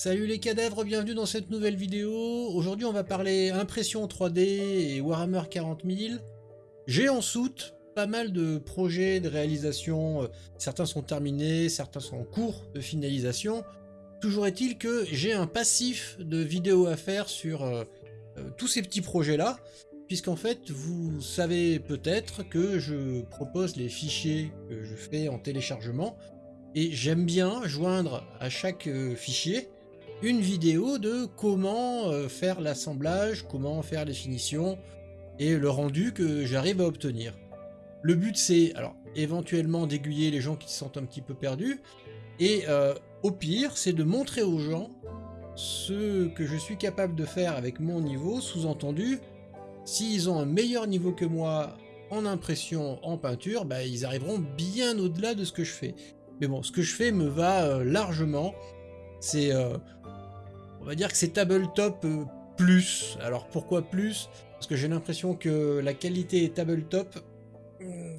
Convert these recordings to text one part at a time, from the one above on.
Salut les cadavres, bienvenue dans cette nouvelle vidéo. Aujourd'hui on va parler impression 3D et Warhammer 40 000. J'ai en soute pas mal de projets de réalisation, euh, certains sont terminés, certains sont en cours de finalisation. Toujours est-il que j'ai un passif de vidéos à faire sur euh, euh, tous ces petits projets là, puisqu'en fait vous savez peut-être que je propose les fichiers que je fais en téléchargement, et j'aime bien joindre à chaque fichier une vidéo de comment euh, faire l'assemblage, comment faire les finitions et le rendu que j'arrive à obtenir. Le but c'est, alors éventuellement d'aiguiller les gens qui se sentent un petit peu perdus, et euh, au pire c'est de montrer aux gens ce que je suis capable de faire avec mon niveau, sous-entendu, s'ils ont un meilleur niveau que moi en impression, en peinture, bah, ils arriveront bien au-delà de ce que je fais. Mais bon, ce que je fais me va euh, largement, c'est va dire que c'est tabletop euh, plus. Alors pourquoi plus? Parce que j'ai l'impression que la qualité est tabletop. Hmm,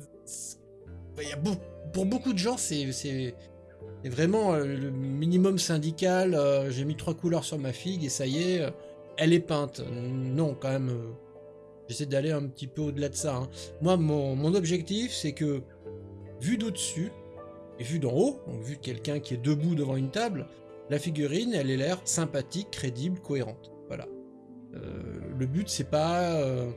pour beaucoup de gens, c'est vraiment euh, le minimum syndical. Euh, j'ai mis trois couleurs sur ma figue et ça y est, elle est peinte. Non, quand même, j'essaie d'aller un petit peu au-delà de ça. Hein. Moi, mon, mon objectif, c'est que, vu d'au-dessus, et vu d'en haut, donc vu quelqu'un qui est debout devant une table, la figurine, elle a l'air sympathique, crédible, cohérente. Voilà. Euh, le but, c'est pas euh,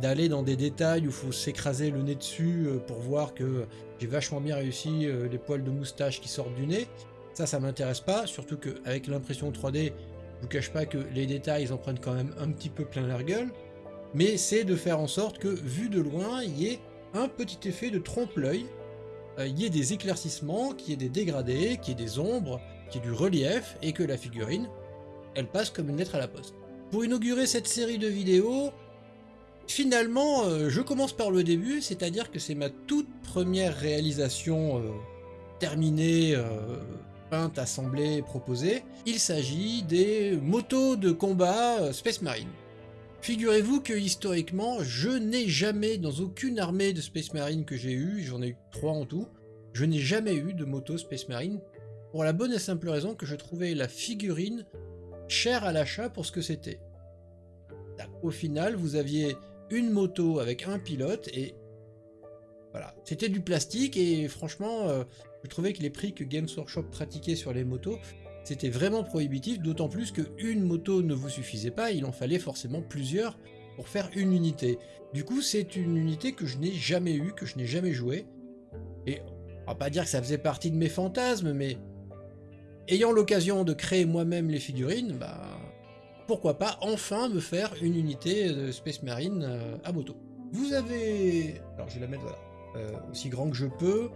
d'aller dans des détails où faut s'écraser le nez dessus euh, pour voir que j'ai vachement bien réussi les poils de moustache qui sortent du nez. Ça, ça m'intéresse pas, surtout qu'avec l'impression 3D, je vous cache pas que les détails, ils en prennent quand même un petit peu plein la gueule. Mais c'est de faire en sorte que, vu de loin, il y ait un petit effet de trompe-l'œil, il y ait des éclaircissements, qu'il y ait des dégradés, qu'il y ait des ombres, qui est du relief, et que la figurine, elle passe comme une lettre à la poste. Pour inaugurer cette série de vidéos, finalement, euh, je commence par le début, c'est-à-dire que c'est ma toute première réalisation euh, terminée, euh, peinte, assemblée, proposée. Il s'agit des motos de combat Space Marine. Figurez-vous que historiquement, je n'ai jamais, dans aucune armée de Space Marine que j'ai eu, j'en ai eu trois en tout, je n'ai jamais eu de moto Space Marine pour la bonne et simple raison que je trouvais la figurine chère à l'achat pour ce que c'était. Au final, vous aviez une moto avec un pilote et voilà, c'était du plastique et franchement, euh, je trouvais que les prix que Games Workshop pratiquait sur les motos, c'était vraiment prohibitif, d'autant plus qu'une moto ne vous suffisait pas, il en fallait forcément plusieurs pour faire une unité. Du coup, c'est une unité que je n'ai jamais eue, que je n'ai jamais joué. Et on va pas dire que ça faisait partie de mes fantasmes, mais ayant l'occasion de créer moi-même les figurines, bah, pourquoi pas enfin me faire une unité de Space Marine euh, à moto. Vous avez... Alors je vais la mettre voilà, euh, aussi grand que je peux.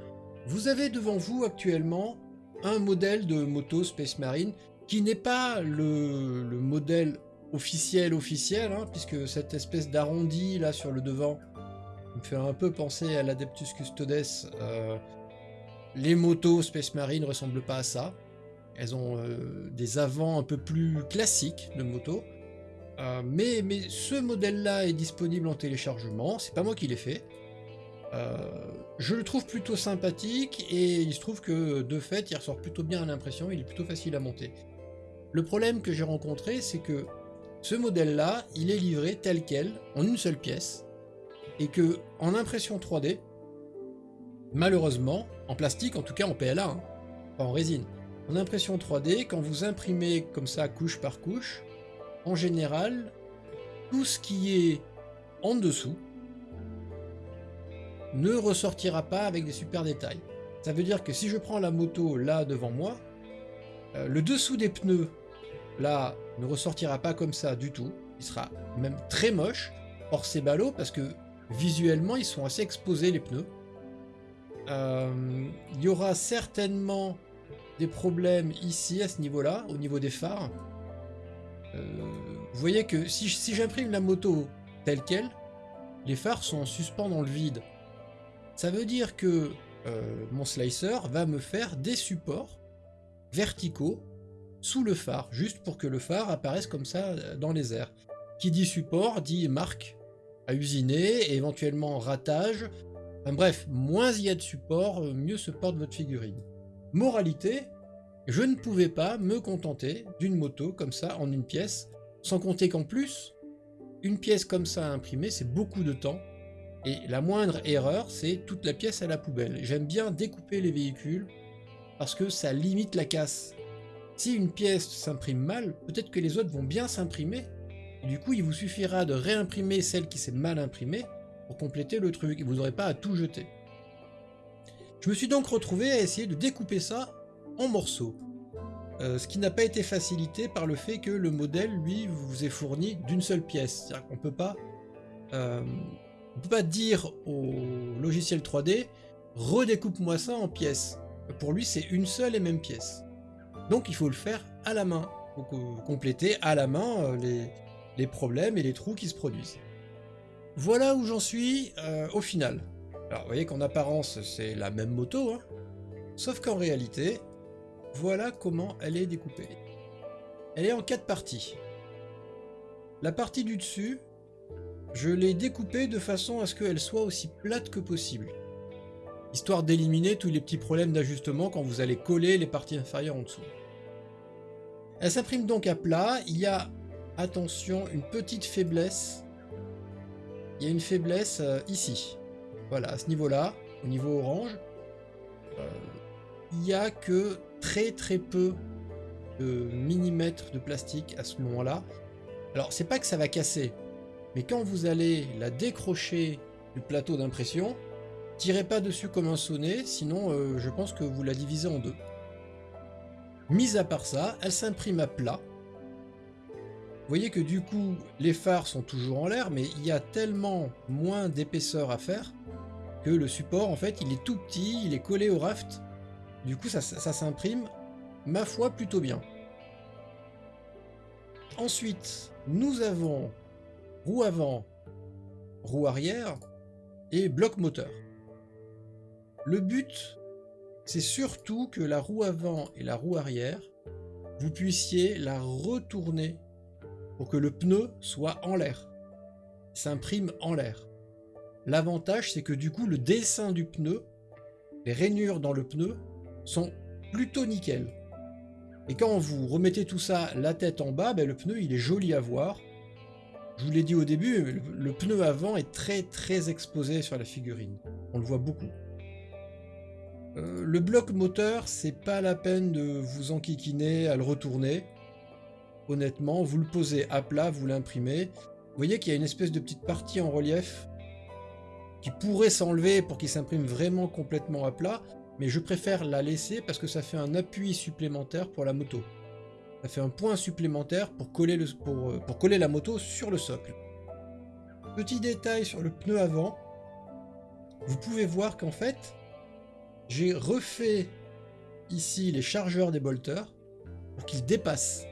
Vous avez devant vous actuellement un modèle de moto Space Marine qui n'est pas le, modèle officiel officiel, hein, puisque cette espèce d'arrondi là sur le devant me fait un peu penser à l'Adeptus Custodes. Euh, les motos Space Marine ressemblent pas à ça. Elles ont euh, des avants un peu plus classiques de moto. Euh, mais, mais ce modèle-là est disponible en téléchargement, c'est pas moi qui l'ai fait. Euh, je le trouve plutôt sympathique et il se trouve que de fait il ressort plutôt bien à l'impression, il est plutôt facile à monter. Le problème que j'ai rencontré c'est que ce modèle-là, il est livré tel quel, en une seule pièce, et que en impression 3D, malheureusement, en plastique en tout cas en PLA, hein, pas en résine, en impression 3D, quand vous imprimez comme ça couche par couche, en général, tout ce qui est en dessous ne ressortira pas avec des super détails. Ça veut dire que si je prends la moto là devant moi, euh, le dessous des pneus là ne ressortira pas comme ça du tout. Il sera même très moche. Or c'est ballot parce que visuellement ils sont assez exposés les pneus. Euh, il y aura certainement des problèmes ici, à ce niveau-là, au niveau des phares. Euh, vous voyez que si, j'imprime la moto telle qu'elle, les phares sont en suspens dans le vide. Ça veut dire que euh, mon slicer va me faire des supports verticaux sous le phare, juste pour que le phare apparaisse comme ça euh, dans les airs. Qui dit support dit marque à usiner, éventuellement ratage. bref, moins il y a de support, mieux se porte votre figurine. Moralité, Je ne pouvais pas me contenter d'une moto comme ça en une pièce, sans compter qu'en plus, une pièce comme ça à imprimer, c'est beaucoup de temps. Et la moindre erreur, c'est toute la pièce à la poubelle. J'aime bien découper les véhicules parce que ça limite la casse. Si une pièce s'imprime mal, peut-être que les autres vont bien s'imprimer. Du coup, il vous suffira de réimprimer celle qui s'est mal imprimée pour compléter le truc. Vous n'aurez pas à tout jeter. Je me suis donc retrouvé à essayer de découper ça en morceaux. Euh, ce qui n'a pas été facilité par le fait que le modèle, lui, vous est fourni d'une seule pièce. C'est-à-dire qu'on peut pas... Euh, peut pas dire au logiciel 3D redécoupe-moi ça en pièces. Pour lui, c'est une seule et même pièce. Donc il faut le faire à la main. Compléter à la main euh, les, problèmes et les trous qui se produisent. Voilà où j'en suis au final. Alors vous voyez qu'en apparence c'est la même moto, hein sauf qu'en réalité, voilà comment elle est découpée. Elle est en quatre parties. La partie du dessus, je l'ai découpée de façon à ce qu'elle soit aussi plate que possible. Histoire d'éliminer tous les petits problèmes d'ajustement quand vous allez coller les parties inférieures en dessous. Elle s'imprime donc à plat. Il y a, attention, une petite faiblesse. Il y a une faiblesse euh, ici. Voilà, à ce niveau-là, au niveau orange. Euh, il n'y a que très très peu de millimètres de plastique à ce moment-là. Alors c'est pas que ça va casser, mais quand vous allez la décrocher du plateau d'impression, tirez pas dessus comme un sonnet, sinon euh, je pense que vous la divisez en deux. Mis à part ça, elle s'imprime à plat. Vous voyez que du coup, les phares sont toujours en l'air, mais il y a tellement moins d'épaisseur à faire que le support, en fait, il est tout petit, il est collé au raft, du coup, ça, s'imprime, ma foi, plutôt bien. Ensuite, nous avons roue avant, roue arrière et bloc moteur. Le but, c'est surtout que la roue avant et la roue arrière, vous puissiez la retourner pour que le pneu soit en l'air, s'imprime en l'air. L'avantage, c'est que du coup, le dessin du pneu, les rainures dans le pneu, sont plutôt nickel. Et quand vous remettez tout ça la tête en bas, ben le pneu il est joli à voir. Je vous l'ai dit au début, le, pneu avant est très très exposé sur la figurine. On le voit beaucoup. Euh, le bloc moteur, c'est pas la peine de vous enquiquiner à le retourner. Honnêtement, vous le posez à plat, vous l'imprimez. Vous voyez qu'il y a une espèce de petite partie en relief qui pourrait s'enlever pour qu'il s'imprime vraiment complètement à plat, mais je préfère la laisser parce que ça fait un appui supplémentaire pour la moto. Ça fait un point supplémentaire pour coller, euh, pour coller la moto sur le socle. Petit détail sur le pneu avant, vous pouvez voir qu'en fait, j'ai refait ici les chargeurs des bolters pour qu'ils dépassent.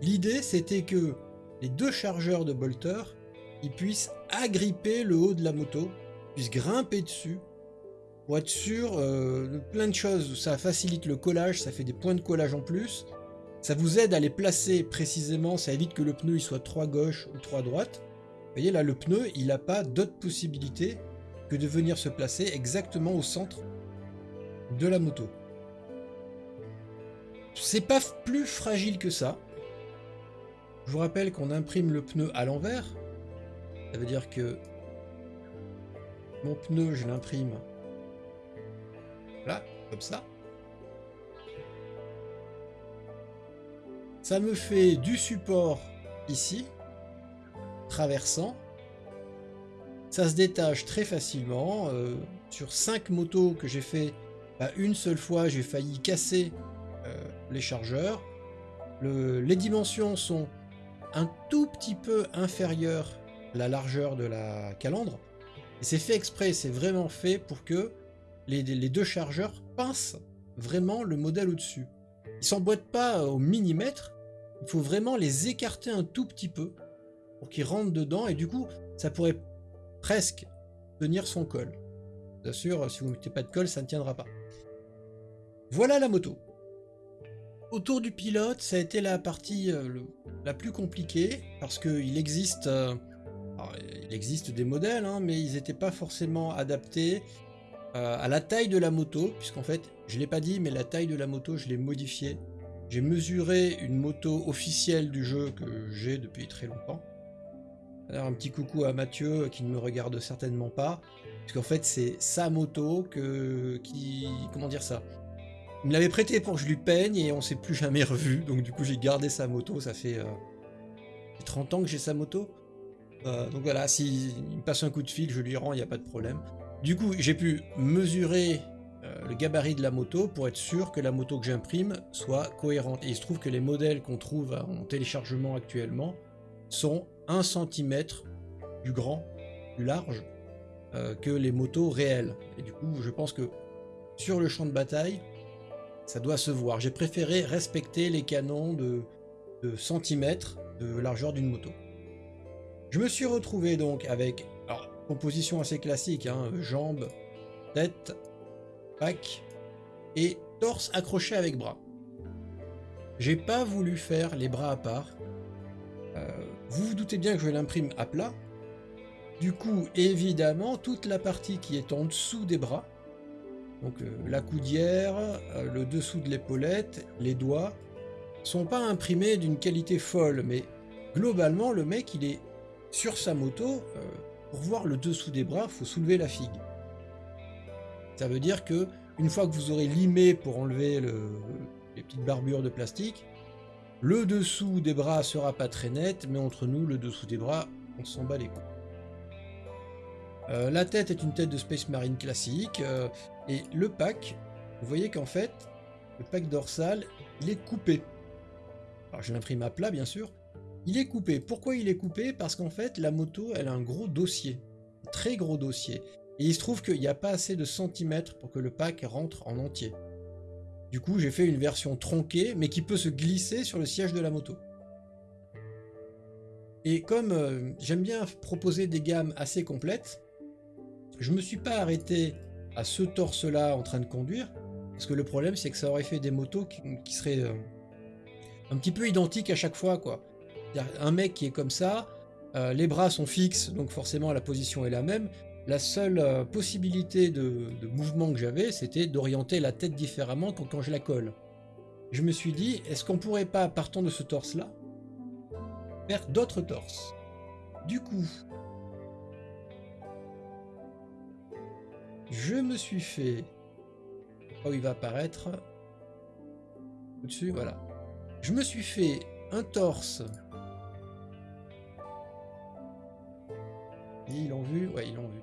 L'idée c'était que les deux chargeurs de bolters ils puissent agripper le haut de la moto, puissent grimper dessus pour être sûr euh, de plein de choses. Ça facilite le collage, ça fait des points de collage en plus. Ça vous aide à les placer précisément, ça évite que le pneu il soit trop à gauche ou trop droite. Vous voyez là, le pneu, il n'a pas d'autre possibilité que de venir se placer exactement au centre de la moto. C'est pas plus fragile que ça. Je vous rappelle qu'on imprime le pneu à l'envers. Ça veut dire que mon pneu, je l'imprime Là, comme ça. Ça me fait du support ici, traversant. Ça se détache très facilement. Euh, sur 5 motos que j'ai fait, bah, une seule fois, j'ai failli casser euh, les chargeurs. les dimensions sont un tout petit peu inférieures la largeur de la calandre. C'est fait exprès, c'est vraiment fait pour que les, deux chargeurs pincent vraiment le modèle au-dessus. Ils s'emboîtent pas au millimètre, il faut vraiment les écarter un tout petit peu pour qu'ils rentrent dedans et du coup ça pourrait presque tenir son col. Bien sûr, si vous ne mettez pas de colle, ça ne tiendra pas. Voilà la moto. Autour du pilote, ça a été la partie euh, la plus compliquée parce qu'il existe, euh, il existe des modèles, hein, mais ils n'étaient pas forcément adaptés euh, à la taille de la moto, puisqu'en fait, je l'ai pas dit, mais la taille de la moto, je l'ai modifiée. J'ai mesuré une moto officielle du jeu que j'ai depuis très longtemps. Un petit coucou à Mathieu qui ne me regarde certainement pas, puisqu'en fait c'est sa moto que qui comment dire ça? Il me l'avait prêté pour que je lui peigne et on s'est plus jamais revu, donc du coup j'ai gardé sa moto. Ça fait 30 ans que j'ai sa moto. Euh, donc voilà, s'il me passe un coup de fil, je lui rends, il n'y a pas de problème. Du coup, j'ai pu mesurer euh, le gabarit de la moto pour être sûr que la moto que j'imprime soit cohérente. Et il se trouve que les modèles qu'on trouve en téléchargement actuellement sont 1 cm plus grand, plus large euh, que les motos réelles. Et du coup, je pense que sur le champ de bataille, ça doit se voir. J'ai préféré respecter les canons de centimètres de largeur d'une moto. Je me suis retrouvé donc avec, alors, composition assez classique, hein, jambes, tête, pack et torse accroché avec bras. J'ai pas voulu faire les bras à part. Euh, vous vous doutez bien que je l'imprime à plat. Du coup, évidemment, toute la partie qui est en dessous des bras, donc euh, la coudière, euh, le dessous de l'épaulette, les doigts, sont pas imprimés d'une qualité folle, mais globalement, le mec, il est sur sa moto, euh, pour voir le dessous des bras, faut soulever la figue. Ça veut dire que une fois que vous aurez limé pour enlever les petites barbures de plastique, le dessous des bras sera pas très net, mais entre nous, le dessous des bras, on s'en bat les couilles. Euh, la tête est une tête de Space Marine classique, euh, et le pack, vous voyez qu'en fait, le pack dorsal, il est coupé. Alors je l'imprime à plat bien sûr, il est coupé. Pourquoi il est coupé? Parce qu'en fait, la moto, elle a un gros dossier. Très gros dossier. Et il se trouve qu'il n'y a pas assez de centimètres pour que le pack rentre en entier. Du coup, j'ai fait une version tronquée, mais qui peut se glisser sur le siège de la moto. Et comme euh, j'aime bien proposer des gammes assez complètes, je me suis pas arrêté à ce torse-là en train de conduire, parce que le problème c'est que ça aurait fait des motos qui, seraient euh, un petit peu identiques à chaque fois, quoi un mec qui est comme ça, euh, les bras sont fixes, donc forcément la position est la même. La seule euh, possibilité de, mouvement que j'avais, c'était d'orienter la tête différemment quand, je la colle. Je me suis dit, est-ce qu'on pourrait pas, partant de ce torse-là, faire d'autres torses? Du coup, je me suis fait... Oh, il va apparaître. Au-dessus, voilà. Je me suis fait un torse Ils l'ont vu Ouais, ils l'ont vu.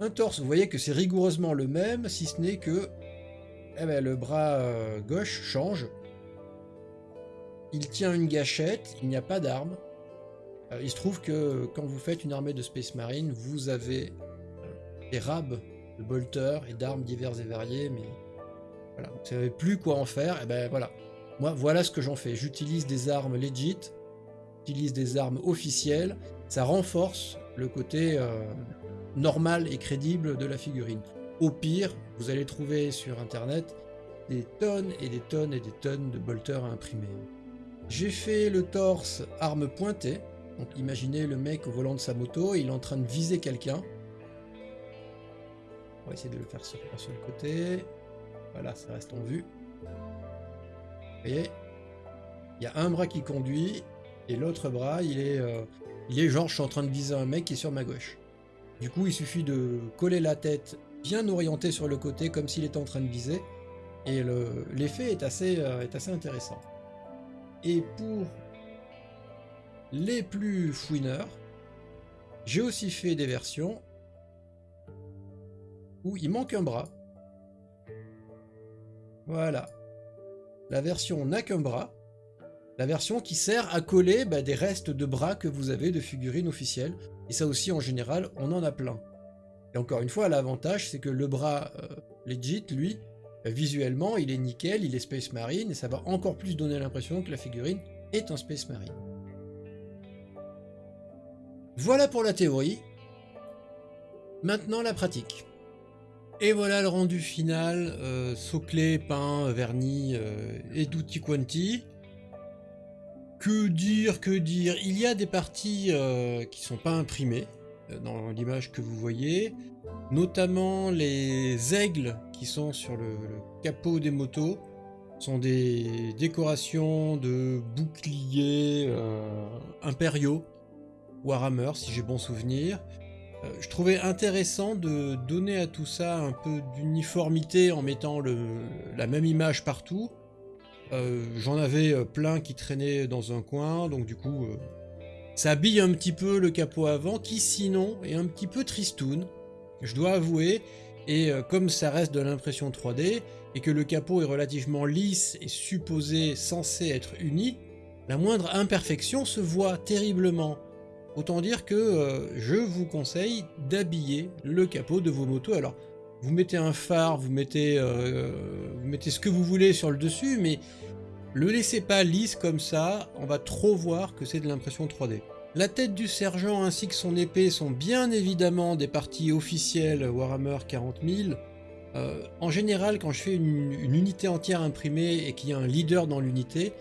Un torse, vous voyez que c'est rigoureusement le même, si ce n'est que eh ben, le bras euh, gauche change. Il tient une gâchette, il n'y a pas d'arme. Euh, il se trouve que quand vous faites une armée de Space Marine, vous avez euh, des rabs de bolters et d'armes diverses et variées, mais voilà, vous savez plus quoi en faire, et eh ben voilà. Moi, voilà ce que j'en fais. J'utilise des armes legit, j'utilise des armes officielles, ça renforce le côté euh, normal et crédible de la figurine. Au pire, vous allez trouver sur internet des tonnes et des tonnes et des tonnes de bolters à imprimer. J'ai fait le torse arme pointée. Donc imaginez le mec au volant de sa moto, il est en train de viser quelqu'un. On va essayer de le faire sur, sur le côté. Voilà, ça reste en vue. Vous voyez? Il y a un bras qui conduit et l'autre bras, il est euh, il est genre, je suis en train de viser un mec qui est sur ma gauche. Du coup, il suffit de coller la tête bien orientée sur le côté, comme s'il était en train de viser. Et l'effet est, assez, euh, est assez intéressant. Et pour les plus fouineurs, j'ai aussi fait des versions où il manque un bras. Voilà. La version n'a qu'un bras, la version qui sert à coller bah, des restes de bras que vous avez de figurines officielles. Et ça aussi, en général, on en a plein. Et encore une fois, l'avantage, c'est que le bras euh, legit, lui, bah, visuellement, il est nickel, il est Space Marine, et ça va encore plus donner l'impression que la figurine est un Space Marine. Voilà pour la théorie. Maintenant la pratique. Et voilà le rendu final, euh, peint, vernis euh, et tutti quanti. Que dire, que dire Il y a des parties euh, qui sont pas imprimées. dans l'image que vous voyez, notamment les aigles qui sont sur le, capot des motos sont des décorations de boucliers euh, impériaux Warhammer si j'ai bon souvenir. Euh, je trouvais intéressant de donner à tout ça un peu d'uniformité en mettant la même image partout. Euh, j'en avais plein qui traînaient dans un coin, donc du coup ça habille un petit peu le capot avant qui sinon est un petit peu tristoun, je dois avouer, et euh, comme ça reste de l'impression 3D, et que le capot est relativement lisse et supposé censé être uni, la moindre imperfection se voit terriblement. Autant dire que euh, je vous conseille d'habiller le capot de vos motos. Alors, vous mettez un phare, vous mettez, euh, vous mettez ce que vous voulez sur le dessus, mais le laissez pas lisse comme ça, on va trop voir que c'est de l'impression 3D. La tête du sergent ainsi que son épée sont bien évidemment des parties officielles Warhammer 40 000. Euh, en général, quand je fais une, unité entière imprimée et qu'il y a un leader dans l'unité,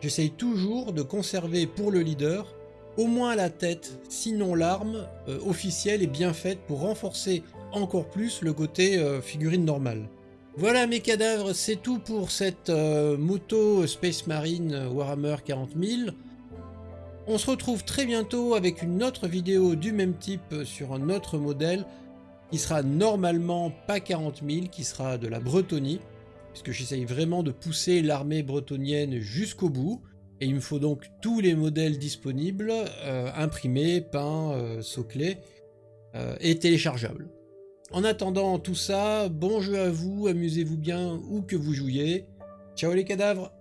j'essaye toujours de conserver pour le leader au moins la tête, sinon l'arme euh, officielle est bien faite pour renforcer encore plus le côté euh, figurine normale. Voilà mes cadavres, c'est tout pour cette euh, moto Space Marine Warhammer 40 000. On se retrouve très bientôt avec une autre vidéo du même type sur un autre modèle qui sera normalement pas 40 000, qui sera de la Bretonie, puisque j'essaye vraiment de pousser l'armée bretonienne jusqu'au bout. Et il me faut donc tous les modèles disponibles, euh, imprimés, peints, euh, soclés et téléchargeables. En attendant tout ça, bon jeu à vous, amusez-vous bien où que vous jouiez. Ciao les cadavres